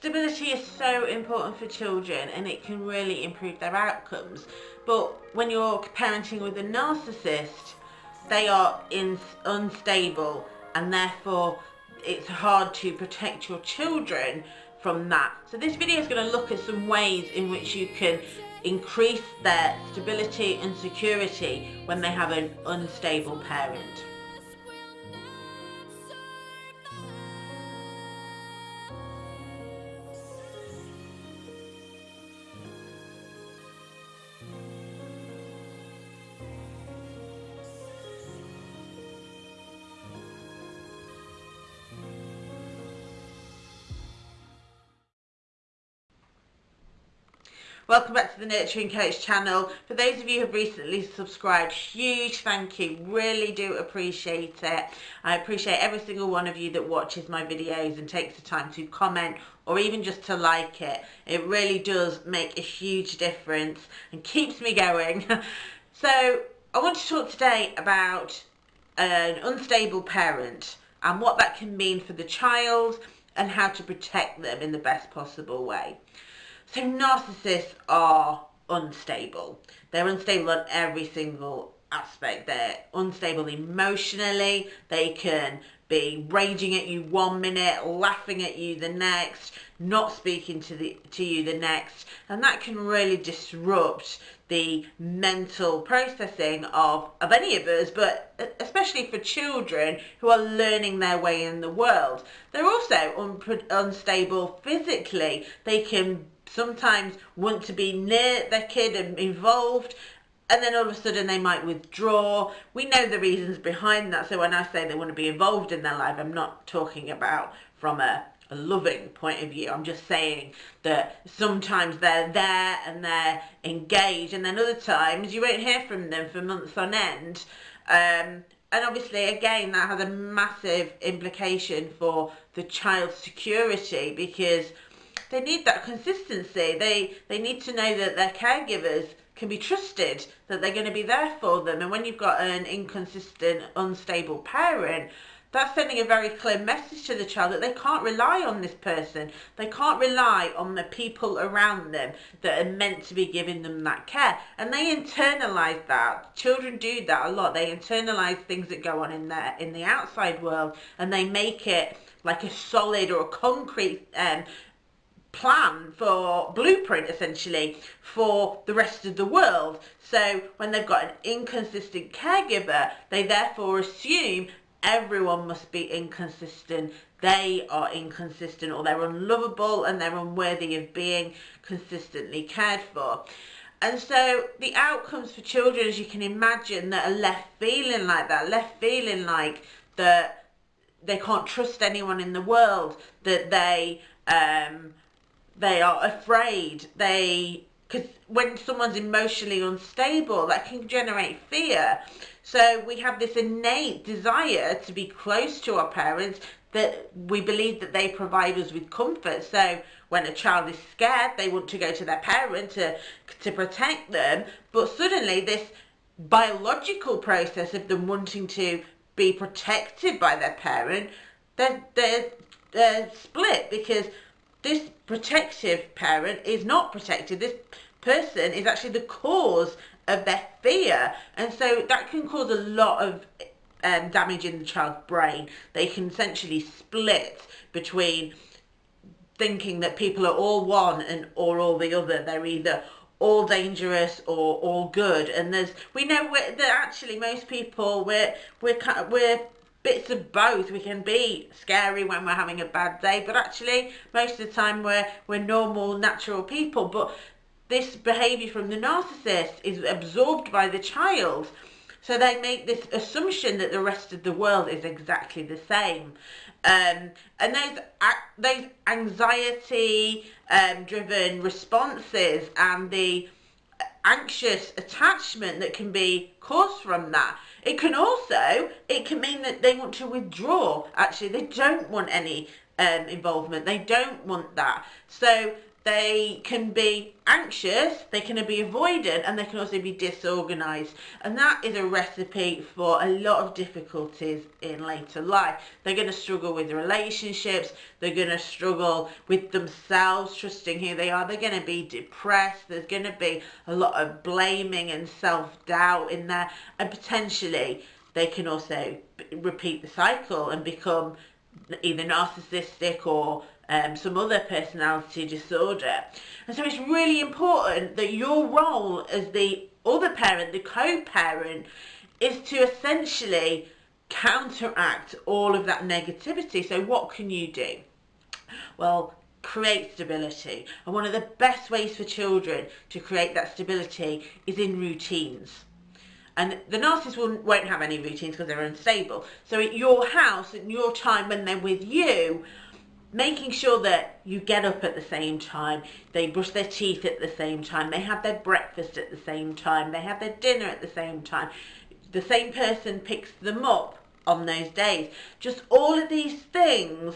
Stability is so important for children and it can really improve their outcomes. But when you're parenting with a narcissist, they are in, unstable and therefore it's hard to protect your children from that. So this video is going to look at some ways in which you can increase their stability and security when they have an unstable parent. Welcome back to the Nurturing Coach channel. For those of you who have recently subscribed, huge thank you. Really do appreciate it. I appreciate every single one of you that watches my videos and takes the time to comment or even just to like it. It really does make a huge difference and keeps me going. so I want to talk today about an unstable parent and what that can mean for the child and how to protect them in the best possible way. So narcissists are unstable. They're unstable on every single aspect. They're unstable emotionally. They can be raging at you one minute, laughing at you the next, not speaking to the to you the next, and that can really disrupt the mental processing of of any of us, but especially for children who are learning their way in the world. They're also un unstable physically. They can sometimes want to be near their kid and involved and then all of a sudden they might withdraw. We know the reasons behind that. So when I say they want to be involved in their life, I'm not talking about from a, a loving point of view. I'm just saying that sometimes they're there and they're engaged, and then other times you won't hear from them for months on end. Um, and obviously, again, that has a massive implication for the child's security because they need that consistency. They they need to know that their caregivers can be trusted, that they're going to be there for them. And when you've got an inconsistent, unstable parent, that's sending a very clear message to the child that they can't rely on this person. They can't rely on the people around them that are meant to be giving them that care. And they internalize that. Children do that a lot. They internalize things that go on in their in the outside world and they make it like a solid or a concrete um, plan for blueprint essentially for the rest of the world. So when they've got an inconsistent caregiver they therefore assume everyone must be inconsistent. They are inconsistent or they're unlovable and they're unworthy of being consistently cared for. And so the outcomes for children as you can imagine that are left feeling like that left feeling like that they can't trust anyone in the world that they um, they are afraid. They because when someone's emotionally unstable that can generate fear. So we have this innate desire to be close to our parents that we believe that they provide us with comfort. So when a child is scared they want to go to their parent to to protect them. But suddenly this biological process of them wanting to be protected by their parent they're, they're, they're split because this protective parent is not protected. This person is actually the cause of their fear. And so that can cause a lot of um, damage in the child's brain. They can essentially split between thinking that people are all one and or all the other. They're either all dangerous or all good. And there's we know that actually most people we're we're we're bits of both. We can be scary when we're having a bad day, but actually most of the time we're we're normal, natural people. But this behaviour from the narcissist is absorbed by the child. So they make this assumption that the rest of the world is exactly the same. Um, and those, those anxiety um, driven responses and the anxious attachment that can be caused from that it can also, it can mean that they want to withdraw. Actually, they don't want any um, involvement. They don't want that. So they can be anxious, they can be avoidant, and they can also be disorganized. And that is a recipe for a lot of difficulties in later life. They're going to struggle with relationships, they're going to struggle with themselves, trusting who they are, they're going to be depressed, there's going to be a lot of blaming and self doubt in there, and potentially they can also repeat the cycle and become either narcissistic or um, some other personality disorder. And so it's really important that your role as the other parent, the co-parent, is to essentially counteract all of that negativity. So what can you do? Well, create stability. And one of the best ways for children to create that stability is in routines. And the narcissist will, won't have any routines because they're unstable. So at your house, at your time when they're with you, making sure that you get up at the same time, they brush their teeth at the same time, they have their breakfast at the same time, they have their dinner at the same time, the same person picks them up on those days. Just all of these things,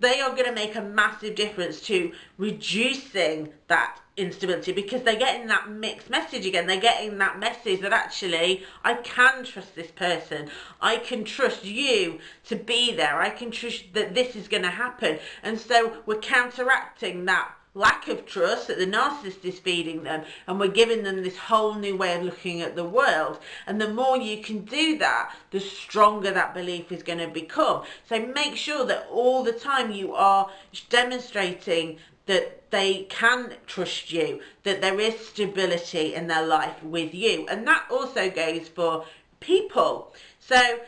they are going to make a massive difference to reducing that instability because they're getting that mixed message again. They're getting that message that actually I can trust this person. I can trust you to be there. I can trust that this is going to happen. And so we're counteracting that lack of trust that the narcissist is feeding them and we're giving them this whole new way of looking at the world and the more you can do that the stronger that belief is going to become so make sure that all the time you are demonstrating that they can trust you, that there is stability in their life with you. And that also goes for people. So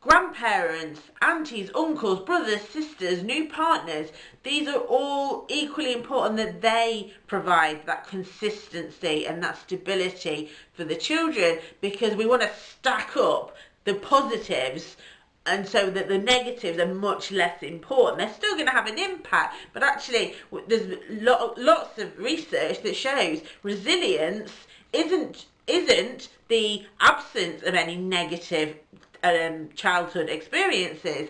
grandparents, aunties, uncles, brothers, sisters, new partners, these are all equally important that they provide that consistency and that stability for the children because we want to stack up the positives and so that the negatives are much less important. They're still going to have an impact, but actually there's lots of research that shows resilience isn't isn't the absence of any negative um, childhood experiences.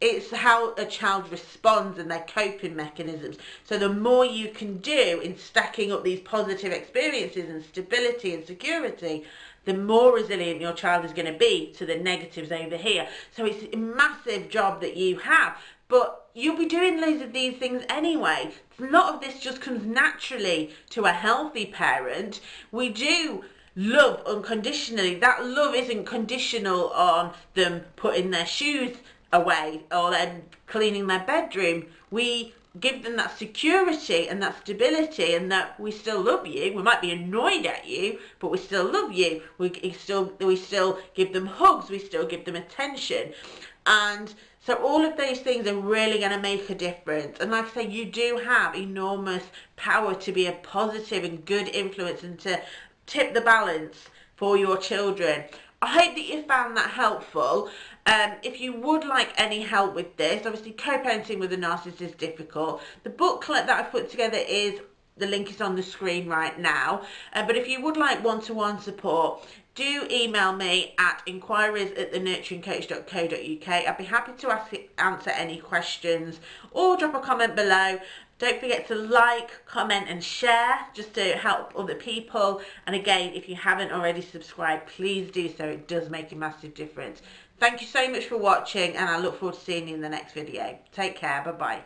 It's how a child responds and their coping mechanisms. So the more you can do in stacking up these positive experiences and stability and security, the more resilient your child is going to be to the negatives over here. So it's a massive job that you have. But you'll be doing loads of these things anyway. A lot of this just comes naturally to a healthy parent. We do love unconditionally. That love isn't conditional on them putting their shoes away or then cleaning their bedroom. We give them that security and that stability and that we still love you. We might be annoyed at you, but we still love you. We still we still give them hugs. We still give them attention. And so all of those things are really going to make a difference. And like I say, you do have enormous power to be a positive and good influence and to tip the balance for your children. I hope that you found that helpful. Um, if you would like any help with this, obviously co-parenting with a narcissist is difficult. The booklet that I've put together is, the link is on the screen right now. Uh, but if you would like one-to-one -one support, do email me at inquiries at thenurturingcoach.co.uk. I'd be happy to ask, answer any questions or drop a comment below. Don't forget to like, comment and share just to help other people. And again, if you haven't already subscribed, please do so. It does make a massive difference. Thank you so much for watching and I look forward to seeing you in the next video. Take care. Bye-bye.